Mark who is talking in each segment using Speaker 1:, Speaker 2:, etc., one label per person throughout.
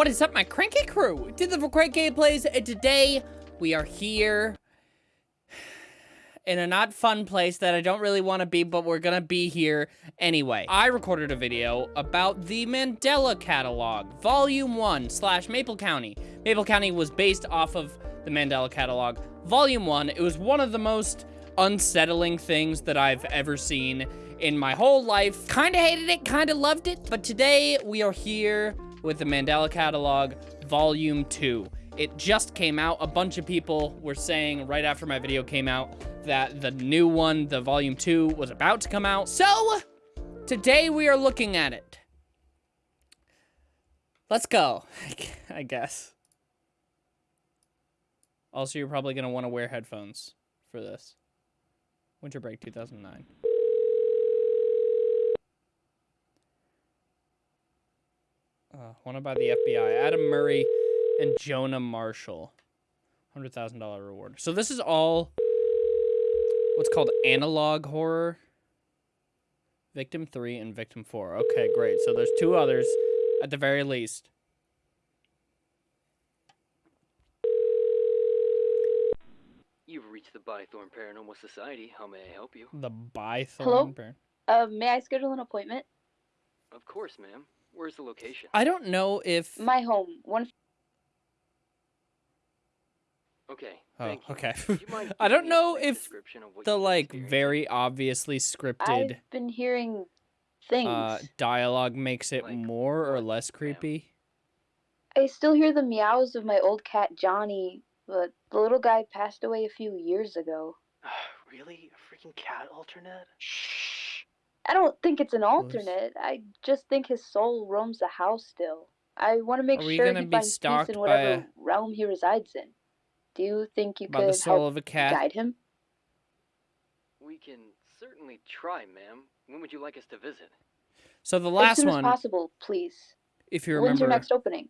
Speaker 1: What is up, my cranky crew? Did the Crank Gameplays, and today we are here in a not fun place that I don't really want to be, but we're gonna be here anyway. I recorded a video about the Mandela Catalog, Volume 1 slash Maple County. Maple County was based off of the Mandela Catalog, Volume 1. It was one of the most unsettling things that I've ever seen in my whole life. Kinda hated it, kinda loved it, but today we are here with the Mandela Catalog Volume 2. It just came out. A bunch of people were saying right after my video came out that the new one, the Volume 2, was about to come out. So, today we are looking at it. Let's go, I guess. Also, you're probably going to want to wear headphones for this. Winter Break 2009. Uh, wanted by the FBI. Adam Murray and Jonah Marshall. $100,000 reward. So this is all what's called analog horror. Victim 3 and Victim 4. Okay, great. So there's two others at the very least.
Speaker 2: You've reached the Bythorn Paranormal Society. How may I help you?
Speaker 1: The Bythorn
Speaker 3: Hello?
Speaker 1: Bear.
Speaker 3: Uh, may I schedule an appointment?
Speaker 2: Of course, ma'am. Where's the location?
Speaker 1: I don't know if
Speaker 3: My home, one.
Speaker 2: Okay.
Speaker 1: Oh,
Speaker 2: thank
Speaker 1: okay.
Speaker 2: You
Speaker 1: I don't know if
Speaker 2: description of what
Speaker 1: the like very obviously scripted
Speaker 3: I've been hearing things.
Speaker 1: uh dialogue makes it
Speaker 2: Like
Speaker 1: more or less creepy.
Speaker 3: I still hear the meows of my old cat Johnny, but the little guy passed away a few years ago.
Speaker 2: really? A freaking cat alternate?
Speaker 3: Shh. I don't think it's an alternate. I just think his soul roams the house still. I want to make
Speaker 1: Are
Speaker 3: sure
Speaker 1: gonna
Speaker 3: he
Speaker 1: be
Speaker 3: finds peace in whatever
Speaker 1: a-
Speaker 3: realm he resides in. Do you think you
Speaker 1: By the
Speaker 3: could
Speaker 1: soul
Speaker 3: help
Speaker 1: of a cat.
Speaker 3: guide him?
Speaker 2: We can certainly try, ma'am. When would you like us to visit?
Speaker 1: So the
Speaker 3: as
Speaker 1: last
Speaker 3: soon
Speaker 1: one,
Speaker 3: as possible, please.
Speaker 1: if you remember, When's
Speaker 3: your next opening?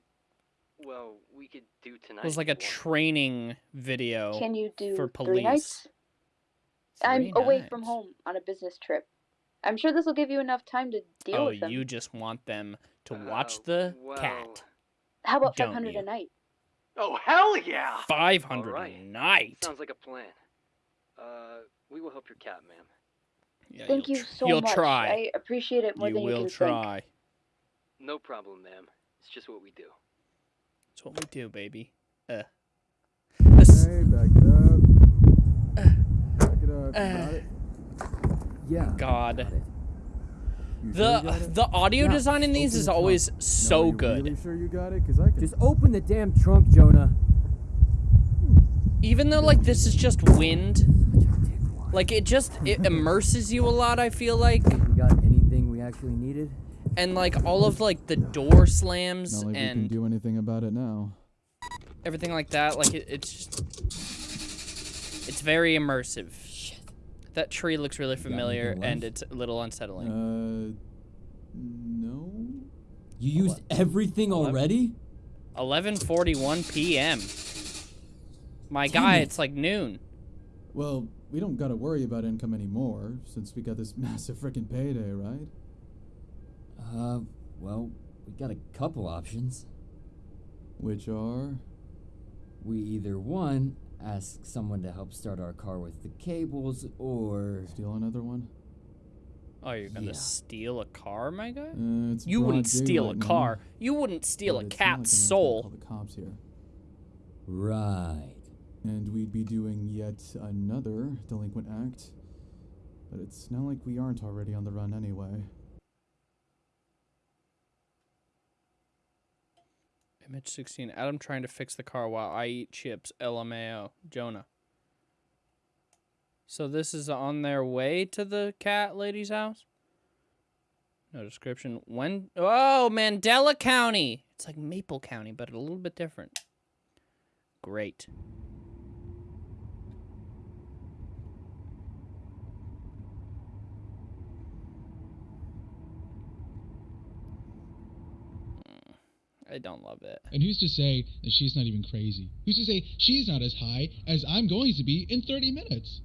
Speaker 2: Well, we could do tonight.
Speaker 1: It was like a training video.
Speaker 3: Can you do
Speaker 1: for
Speaker 3: three
Speaker 1: police.
Speaker 3: nights? I'm
Speaker 1: Three
Speaker 3: away from home on a business trip. I'm sure this will give you enough time to deal
Speaker 1: Oh,
Speaker 3: with them.
Speaker 1: you just want them to watch
Speaker 2: Uh,
Speaker 1: the
Speaker 2: well,
Speaker 1: cat.
Speaker 3: How about
Speaker 1: don't
Speaker 3: 500
Speaker 1: you?
Speaker 3: a night?
Speaker 2: Oh, hell yeah!
Speaker 1: Five hundred
Speaker 2: Alright.
Speaker 1: a night.
Speaker 2: Sounds like a plan. Uh, we will help your cat, ma'am.
Speaker 1: Yeah,
Speaker 3: Thank
Speaker 1: you'll
Speaker 3: you
Speaker 1: tr-
Speaker 3: so
Speaker 1: You'll
Speaker 3: much.
Speaker 1: try.
Speaker 3: I appreciate it more
Speaker 1: you
Speaker 3: than you
Speaker 1: will
Speaker 3: can think.
Speaker 1: try.
Speaker 2: No problem, ma'am. It's just what we do.
Speaker 1: It's what we do, baby. Uh.
Speaker 4: Hey, back it up. Back it up. You got it?
Speaker 5: Yeah.
Speaker 1: God.
Speaker 5: got
Speaker 4: sure
Speaker 1: The
Speaker 4: got
Speaker 1: the audio
Speaker 5: Yeah,
Speaker 1: design in these
Speaker 5: open
Speaker 1: is
Speaker 5: the trunk.
Speaker 1: always
Speaker 4: No,
Speaker 1: so
Speaker 4: you
Speaker 1: good.
Speaker 4: Really sure you got it? Cause I can.
Speaker 5: Just open the damn trunk, Jonah.
Speaker 1: Even though like this is just wind, like it just it immerses you a lot. I feel like,
Speaker 5: we got anything we actually needed?
Speaker 1: and like all of like the door slams
Speaker 4: Not like we can
Speaker 1: and
Speaker 4: do anything about it now.
Speaker 1: everything like that. Like it, it's just, it's very immersive. That tree looks really familiar, and it's a little unsettling.
Speaker 4: Uh, no.
Speaker 5: You used everything already?
Speaker 1: 11:41 p.m. My
Speaker 5: Damn
Speaker 1: guy,
Speaker 5: it.
Speaker 1: it's like noon.
Speaker 4: Well, we don't gotta worry about income anymore since we got this massive freaking payday, right?
Speaker 5: Uh, well, we got a couple options.
Speaker 4: Which are.
Speaker 5: We either one, ask someone to help start our car with the cables, or
Speaker 4: Steal another one?
Speaker 1: Oh, you're gonna
Speaker 5: Yeah.
Speaker 1: steal a car, my guy?
Speaker 4: Uh, it's
Speaker 1: You wouldn't steal a
Speaker 4: car. now,
Speaker 1: You wouldn't steal
Speaker 4: but
Speaker 1: a
Speaker 4: it's not like
Speaker 1: cat's soul.
Speaker 4: Call the cops here.
Speaker 5: right.
Speaker 4: And we'd be doing yet another delinquent act. But it's not like we aren't already on the run anyway.
Speaker 1: Image 16. Adam trying to fix the car while I eat chips. LMAO. Jonah. So this is on their way to the cat lady's house? No description. When? Oh, Mandela County. It's like Maple County, but a little bit different. Great. I don't love it.
Speaker 6: And who's to say that she's not even crazy? Who's to say she's not as high as I'm going to be in 30 minutes?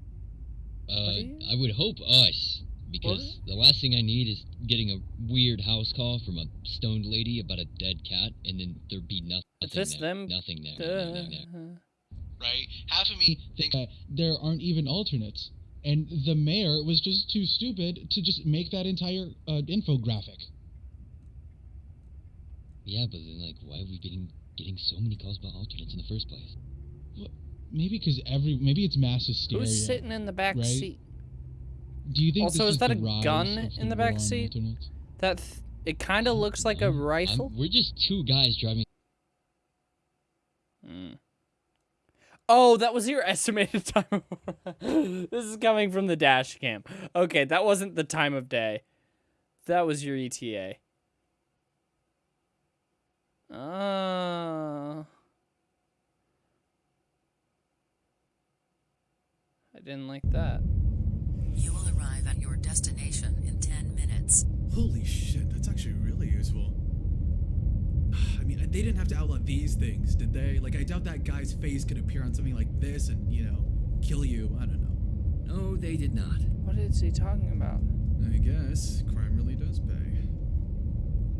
Speaker 7: Uh, I would hope us, because the last thing I need is getting a weird house call from a stoned lady about a dead cat, and then there'd be nothing
Speaker 1: Is this
Speaker 7: there.
Speaker 1: them?
Speaker 7: Nothing there. Nothing there.
Speaker 1: Uh,
Speaker 6: right? Half of me thinks that there aren't even alternates, and the mayor was just too stupid to just make that entire uh, infographic.
Speaker 7: Yeah, but then like, why are we getting getting so many calls about alternates in the first place?
Speaker 6: Maybe because every maybe it's mass hysteria.
Speaker 1: who's sitting in the back
Speaker 6: right?
Speaker 1: seat?
Speaker 6: Do you think
Speaker 1: Also,
Speaker 6: this
Speaker 1: is that
Speaker 6: the
Speaker 1: a
Speaker 6: rise
Speaker 1: gun in the
Speaker 6: war
Speaker 1: back seat?
Speaker 6: alternates?
Speaker 1: That th- it kind of looks like a
Speaker 7: Um, I'm-
Speaker 1: rifle.
Speaker 7: we're just two guys driving.
Speaker 1: Mm. Oh, that was your estimated time. this is coming from the dash cam. Okay, that wasn't the time of day. That was your ETA. Oh. I didn't like that.
Speaker 8: You will arrive at your destination in 10 minutes.
Speaker 9: Holy shit, that's actually really useful. I mean, they didn't have to outline these things, did they? Like, I doubt that guy's face could appear on something like this and, you know, kill you. I don't know.
Speaker 5: No, they did not.
Speaker 1: What is he talking about?
Speaker 9: I guess crime really does pay.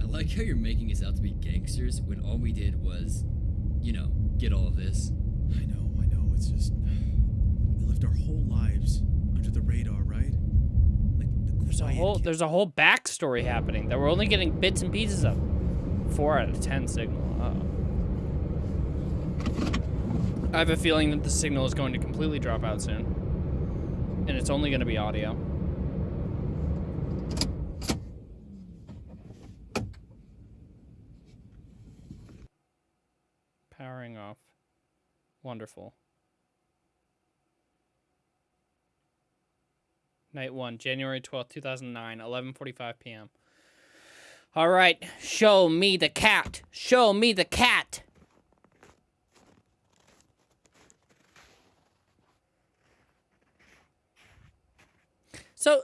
Speaker 5: I like how you're making us out to be gangsters when all we did was, you know, get all of this.
Speaker 9: I know, I know. It's just we lived our whole lives under the radar, right? Like the
Speaker 1: There's a whole
Speaker 9: kid-
Speaker 1: there's a whole backstory happening that we're only getting bits and pieces of. Four out of ten signal. Uh-oh. I have a feeling that the signal is going to completely drop out soon, and it's only going to be audio. Powering off. Wonderful. Night 1, January 12th, 2009, 11:45 p.m. All right, show me the cat. Show me the cat. So,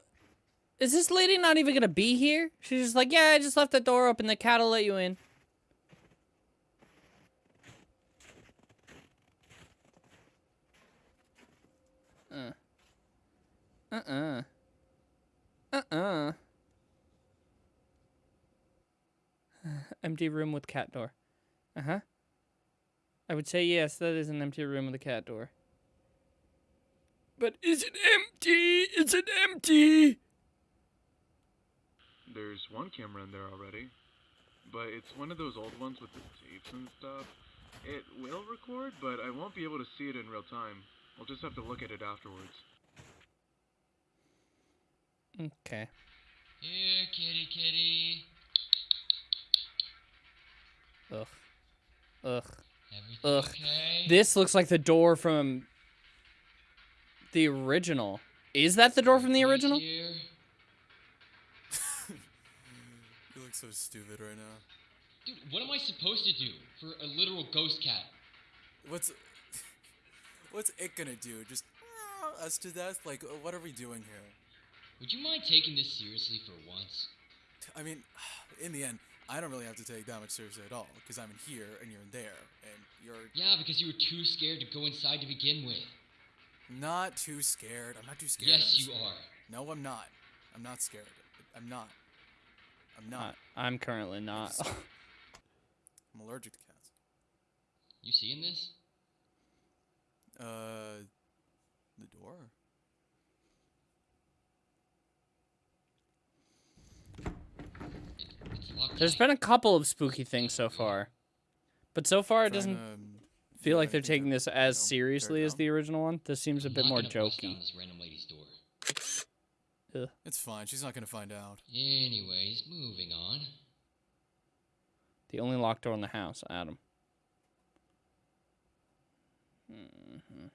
Speaker 1: is this lady not even gonna be here? She's just like, yeah, I just left the door open. The cat'll let you in. Uh. Uh-uh. Uh-uh. empty room with cat door. Uh-huh. I would say yes, that is an empty room with a cat door. But is it empty? Is it empty?
Speaker 10: There's one camera in there already, but it's one of those old ones with the tapes and stuff. It will record, but I won't be able to see it in real time. I'll just have to look at it afterwards.
Speaker 1: Okay.
Speaker 7: Here, kitty, kitty.
Speaker 1: Ugh. Ugh.
Speaker 7: Everything
Speaker 1: Ugh.
Speaker 7: okay?
Speaker 1: This looks like the door from the original. Is that the door from the original?
Speaker 7: here.
Speaker 9: You look so stupid right now.
Speaker 7: Dude, what am I supposed to do for a literal ghost cat?
Speaker 9: What's what's it gonna do? Just uh, us to death? Like, what are we doing here?
Speaker 7: Would you mind taking this seriously for once?
Speaker 9: I mean, in the end, I don't really have to take that much seriously at all because I'm in here and you're in there, and you're
Speaker 7: Yeah, because you were too scared to go inside to begin with.
Speaker 9: not too scared. I'm not too scared. I'm
Speaker 7: Yes,
Speaker 9: just-
Speaker 7: you are.
Speaker 9: No, I'm not. I'm not scared. I'm not. I'm not.
Speaker 1: I, I'm currently not.
Speaker 9: I'm allergic to cats.
Speaker 7: You seeing this?
Speaker 9: Uh, the door.
Speaker 7: It's locked
Speaker 1: There's
Speaker 7: tight.
Speaker 1: been a couple of spooky things so far. But so far it doesn't
Speaker 9: to,
Speaker 1: feel
Speaker 9: do
Speaker 1: like they're taking this as
Speaker 9: know,
Speaker 1: seriously as the original one. This seems a
Speaker 7: I'm
Speaker 1: bit more
Speaker 7: gonna bust down
Speaker 1: jokey.
Speaker 7: this random lady's door.
Speaker 9: It's fine. She's not gonna find out.
Speaker 7: Anyways, moving on.
Speaker 1: The only locked door in the house, Adam. hmm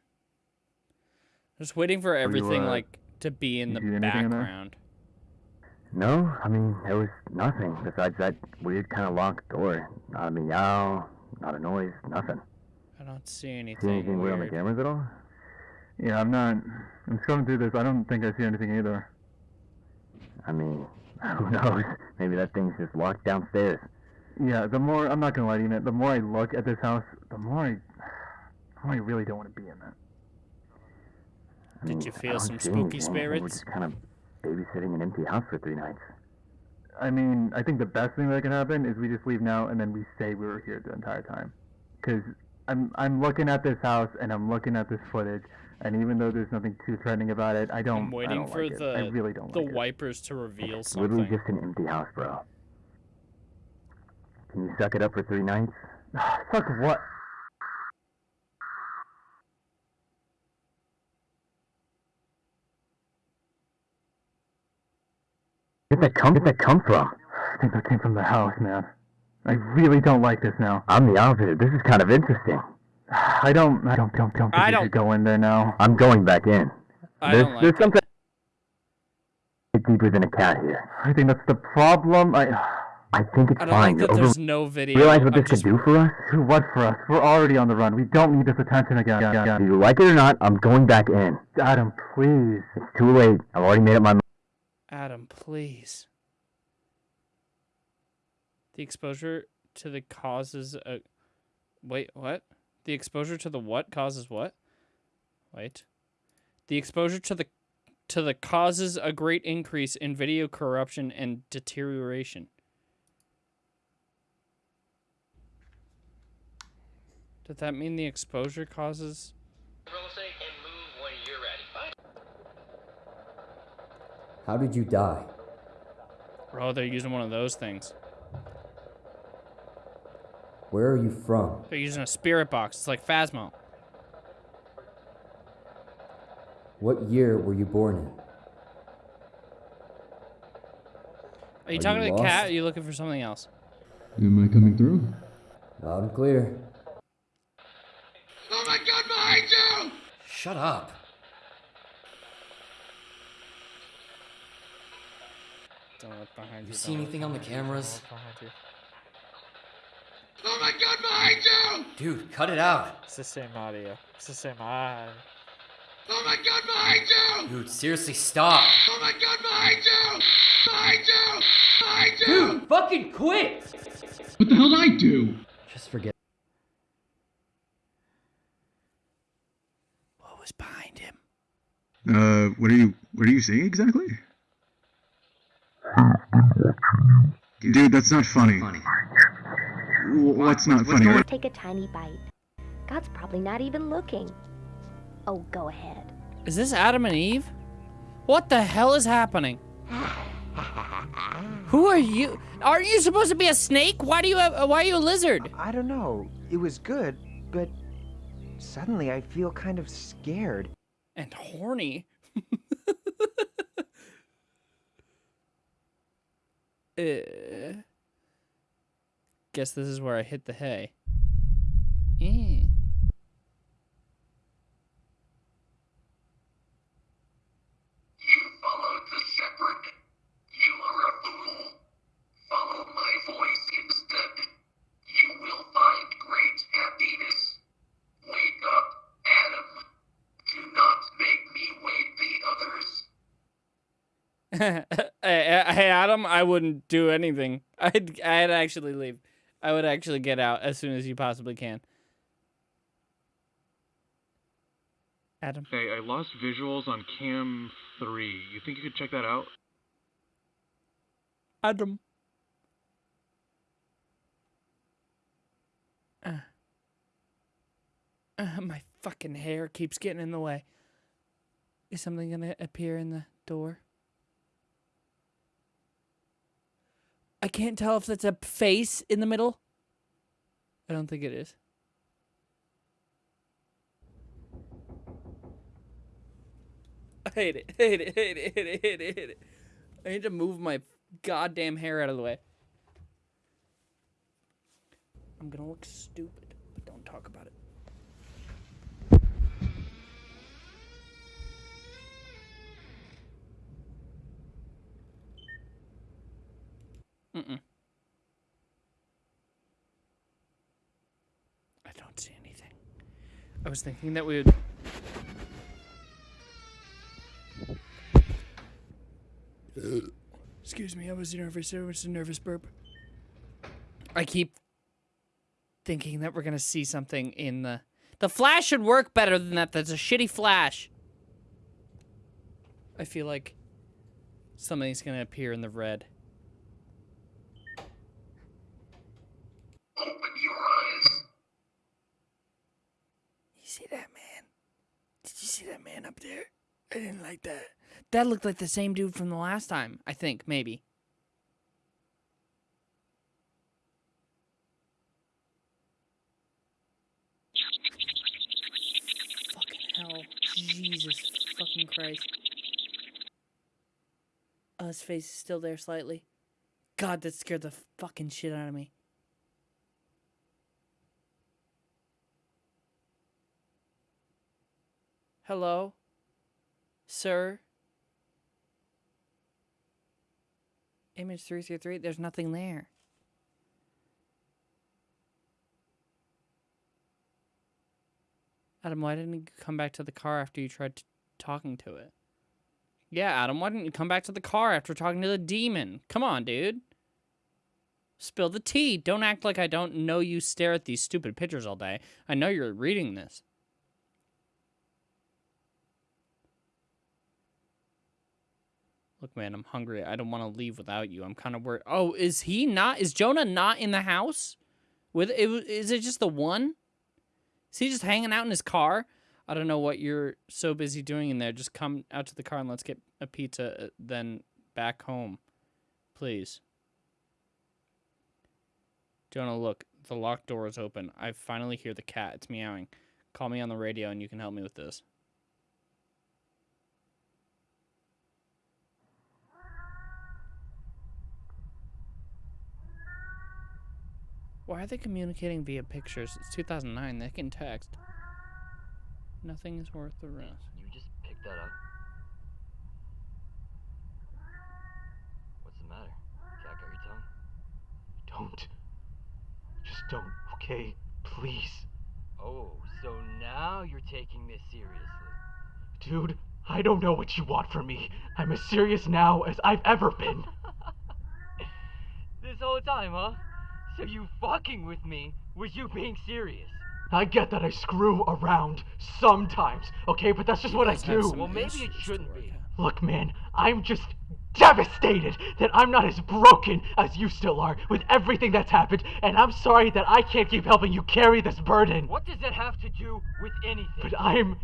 Speaker 1: Just waiting for everything
Speaker 11: uh,
Speaker 1: like to be in the
Speaker 11: see anything in
Speaker 1: background.
Speaker 11: No, I mean, there was nothing besides that weird kind of locked door. Not a meow, not a noise, nothing.
Speaker 1: I don't see anything.
Speaker 11: See
Speaker 1: anything,
Speaker 11: anything weird on the cameras at all? Yeah, I'm not. I'm scrolling through this. I don't think I see anything either. I mean, who knows? Maybe that thing's just locked downstairs. Yeah, the more I'm not gonna lie to you, man, the more I look at this house, the more I, the more I really don't want to be in it. I
Speaker 1: Did you feel some spooky
Speaker 11: anything. We're
Speaker 1: spirits?
Speaker 11: just kind of babysitting an empty house for three nights. I mean, I think the best thing that can happen is we just leave now and then we say we were here the entire time. Because I'm I'm looking at this house and I'm looking at this footage, and even though there's nothing too threatening about it, I don't.
Speaker 1: I'm
Speaker 11: I
Speaker 1: waiting
Speaker 11: don't
Speaker 1: for
Speaker 11: like it.
Speaker 1: the
Speaker 11: I really don't
Speaker 1: the
Speaker 11: like it.
Speaker 1: wipers to reveal
Speaker 11: It's literally just an empty house, bro. Can you suck it up for three nights? Suck what? Where'd that come? Where'd that come from? I think that came from the house, man. I really don't like this now. I'm the opposite. This is kind of interesting. I don't. I don't. Don't. Don't. Think
Speaker 1: I don't-
Speaker 11: go in there now. I'm going back in.
Speaker 1: I
Speaker 11: there's
Speaker 1: don't like
Speaker 11: there's
Speaker 1: it.
Speaker 11: something deeper than a cat here. I think that's the problem. I. I think it's
Speaker 1: I don't
Speaker 11: fine.
Speaker 1: like that there's no video.
Speaker 11: Realize what
Speaker 1: of
Speaker 11: this
Speaker 1: just-
Speaker 11: could do for us? Do what for us? We're already on the run. We don't need this attention again. Do you like it or not? I'm going back in. Adam, please. It's too late. I've already made up my mind.
Speaker 1: Adam, please. The exposure to the causes a Wait, what? The exposure to the what causes what? Wait. The exposure to the to the causes a great increase in video corruption and deterioration. Does that mean the exposure causes
Speaker 5: How did you die?
Speaker 1: Bro, they're using one of those things.
Speaker 5: Where are you from?
Speaker 1: They're using a spirit box. It's like Phasmo.
Speaker 5: What year were you born in?
Speaker 1: Are you
Speaker 5: Are
Speaker 1: talking
Speaker 5: you
Speaker 1: to the cat? Or are you looking for something else?
Speaker 4: Am I coming through?
Speaker 5: Loud and clear.
Speaker 6: Oh my god, behind you!
Speaker 5: Shut up.
Speaker 1: Don't look behind you.
Speaker 5: You see anything on the
Speaker 1: behind you, don't
Speaker 5: cameras?
Speaker 1: behind you.
Speaker 6: Oh my god, behind you!
Speaker 5: Dude, cut it out.
Speaker 12: It's the same audio. It's the same eye.
Speaker 6: Oh my god, behind you!
Speaker 5: Dude, seriously, stop.
Speaker 6: Oh my god, behind you! Behind you! Behind you!
Speaker 5: Dude, fucking quit!
Speaker 6: What the hell did I do?
Speaker 5: Just forget.
Speaker 1: What was behind him?
Speaker 13: Uh, what are you what are you saying exactly? Dude, that's not funny. W- What's not funny?
Speaker 14: Take a tiny bite. God's probably not even looking. Oh, go ahead.
Speaker 1: Is this Adam and Eve? What the hell is happening? Who are you? Aren't you supposed to be a snake? Why do you have? Why are you a lizard?
Speaker 15: I don't know. It was good, but suddenly I feel kind of scared.
Speaker 1: And horny. uh, guess this is where I hit the hay. Eh.
Speaker 16: Followed the shepherd. You are a fool. Follow my voice instead. You will find great happiness. Wake up, Adam. Do not make me wake the others.
Speaker 1: hey, hey, Adam, I wouldn't do anything. I'd, I'd actually leave. I would actually get out as soon as you possibly can. Adam.
Speaker 10: Hey, I lost visuals on cam 3. You think you could check that out?
Speaker 1: Adam. Uh, uh, my fucking hair keeps getting in the way. Is something gonna appear in the door? I can't tell if that's a face in the middle. I don't think it is. I hate it. Hate it. Hate it. Hate it. Hate it. Hate it. I need to move my goddamn hair out of the way. I'm gonna look stupid, but don't talk about it. Mm-mm. I don't see anything. I was thinking that we would. Excuse me, I was nervous. It was a nervous burp. I keep thinking that we're gonna see something in the. The flash should work better than that. That's a shitty flash. I feel like something's gonna appear in the red. Open your eyes. You see that man? Did you see that man up there? I didn't like that. That looked like the same dude from the last time, I think, maybe. Fucking hell. Jesus fucking Christ. Oh, his face is still there slightly. God, that scared the fucking shit out of me. Hello? Sir? Image 333, there's nothing there. Adam, why didn't you come back to the car after you tried talking to it? Yeah, Adam, why didn't you come back to the car after talking to the demon? Come on, dude. Spill the tea. Don't act like I don't know you stare at these stupid pictures all day. I know you're reading this. Look, man, I'm hungry. I don't want to leave without you. I'm kind of worried. Oh, is he not? Is Jonah not in the house? With it, is it just the one? Is he just hanging out in his car? I don't know what you're so busy doing in there. Just come out to the car and let's get a pizza, uh, then back home, please. Jonah, look, the locked door is open. I finally hear the cat. It's meowing. Call me on the radio and you can help me with this. Why are they communicating via pictures? It's 2009. They can text. Nothing is worth the risk.
Speaker 2: You just picked that up. What's the matter? Cat got your tongue?
Speaker 17: Don't. Just don't, okay? Please.
Speaker 2: Oh, so now you're taking this seriously.
Speaker 17: Dude, I don't know what you want from me. I'm as serious now as I've ever been.
Speaker 2: This whole time, huh? So you fucking with me was you being serious?
Speaker 17: I get that I screw around sometimes, okay? But that's just what I do.
Speaker 2: Well, maybe it shouldn't be.
Speaker 17: Look, man, I'm just devastated that I'm not as broken as you still are with everything that's happened, and I'm sorry that I can't keep helping you carry this burden.
Speaker 2: What does that have to do with anything?
Speaker 17: But I'm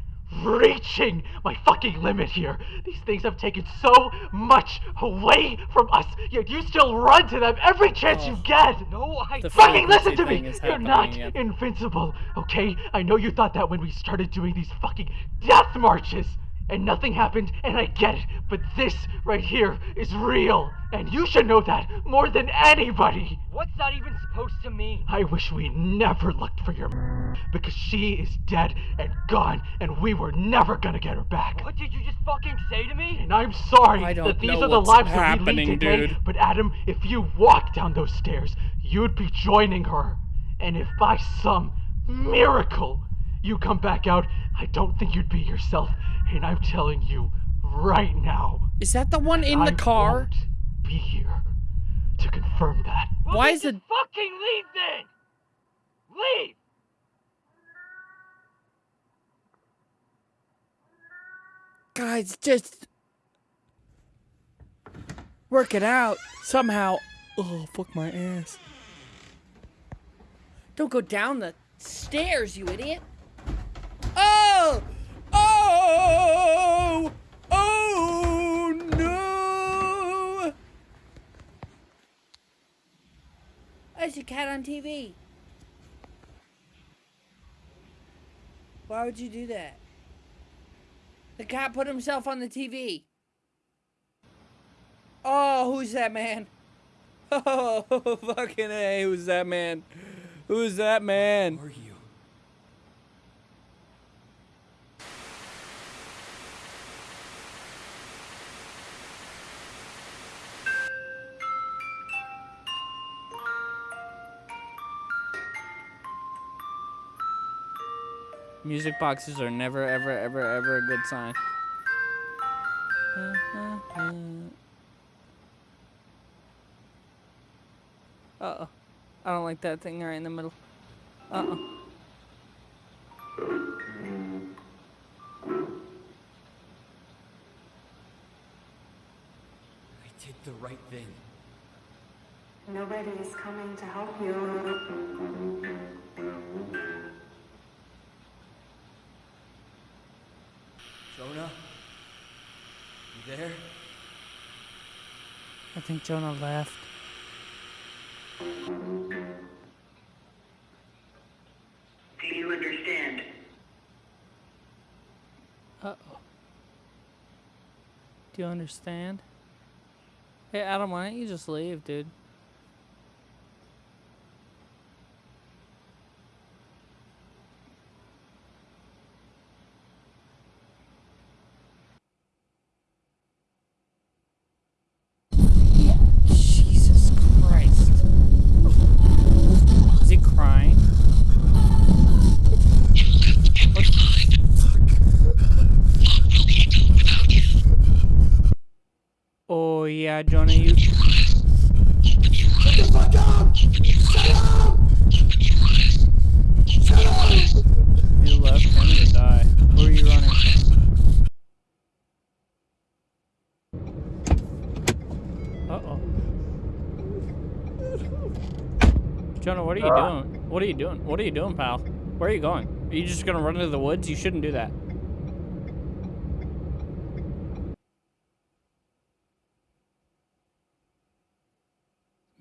Speaker 17: reaching my fucking limit here. These things have taken so much away from us, yet you still run to them every chance you oh. get.
Speaker 2: No, I
Speaker 1: The
Speaker 17: fucking listen to me. You're not
Speaker 1: again.
Speaker 17: invincible, okay? I know you thought that when we started doing these fucking death marches. And nothing happened, and I get it, but this right here is real, and you should know that more than anybody.
Speaker 2: What's that even supposed to mean?
Speaker 17: I wish we never looked for your m- because she is dead and gone, and we were never gonna get her back.
Speaker 2: What did you just fucking say to me?
Speaker 17: And I'm sorry
Speaker 1: I don't
Speaker 17: that these
Speaker 1: know
Speaker 17: are the lives that we
Speaker 1: happening,
Speaker 17: lead today,
Speaker 1: dude.
Speaker 17: but Adam, if you walk down those stairs, you'd be joining her. And if by some miracle you come back out, I don't think you'd be yourself. And I'm telling you right now,
Speaker 1: Is that the one in
Speaker 17: I
Speaker 1: the car?
Speaker 17: won't be here to confirm that.
Speaker 2: Well,
Speaker 1: Why is it-
Speaker 2: fucking leave then? Leave!
Speaker 1: Guys, just work it out somehow. Oh, fuck my ass. Don't go down the stairs, you idiot. A cat on TV. Why would you do that? The cat put himself on the TV. Oh, who's that man? Oh, fucking A, who's that man? Who's that man?
Speaker 18: Are you?
Speaker 1: Music boxes are never, ever, ever, ever a good sign. Uh oh. I don't like that thing right in the middle. Uh oh.
Speaker 18: I did the right thing.
Speaker 19: Nobody is coming to help you.
Speaker 1: There? I think Jonah left.
Speaker 18: Do you understand?
Speaker 1: Uh-oh. Do you understand? Hey, Adam, why don't you just leave, dude? Jesus Christ. Is he crying? Yeah, Johnny, you.
Speaker 16: Shut the fuck up! Shut up! Shut up!
Speaker 1: You left him to die. Who are you running from? Uh-oh. Jonah, what are you uh. doing? What are you doing? What are you doing, pal? Where are you going? Are you just gonna run into the woods? You shouldn't do that.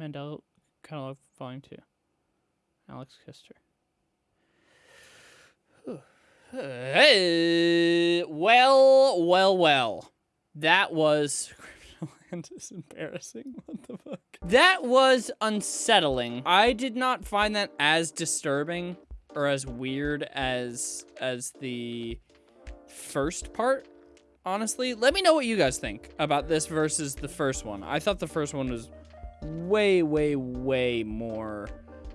Speaker 1: Mandela kind of fine too. Alex kissed her. Hey, well, well, well. That was Land is embarrassing. What the fuck? That was unsettling. I did not find that as disturbing or as weird as as the first part. Honestly, let me know what you guys think about this versus the first one. I thought the first one was way, way, way more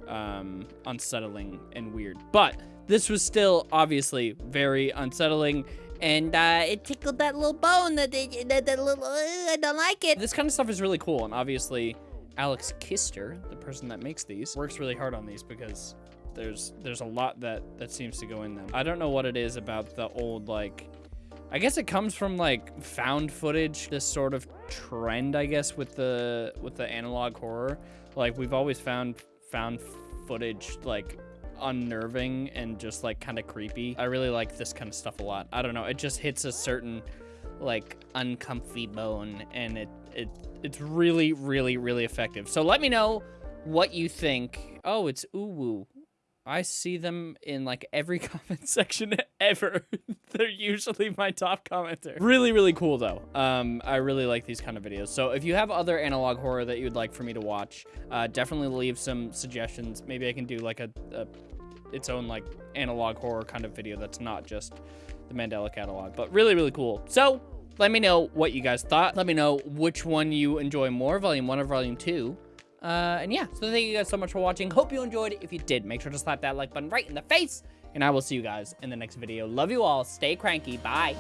Speaker 1: um, unsettling and weird. But this was still obviously very unsettling. And uh, it tickled that little bone that, they, that, that little, uh, I don't like it. This kind of stuff is really cool. And obviously Alex Kister, the person that makes these, works really hard on these because there's there's a lot that, that seems to go in them. I don't know what it is about the old, like, I guess it comes from like found footage, this sort of trend, I guess, with the with the analog horror. Like we've always found found footage like unnerving and just like kind of creepy. I really like this kind of stuff a lot. I don't know, it just hits a certain like uncomfy bone and it it it's really really really effective. So let me know what you think. Oh, it's Uwu. I see them in like every comment section ever. They're usually my top commenter. Really, really cool though. Um, I really like these kind of videos. So if you have other analog horror that you'd like for me to watch, uh, definitely leave some suggestions. Maybe I can do like a, a its own like analog horror kind of video that's not just the Mandela catalog, but really, really cool. So let me know what you guys thought. Let me know which one you enjoy more, volume one or volume two. Uh, and yeah, so thank you guys so much for watching. Hope you enjoyed. If you did, make sure to slap that like button right in the face. And I will see you guys in the next video. Love you all. Stay cranky. Bye.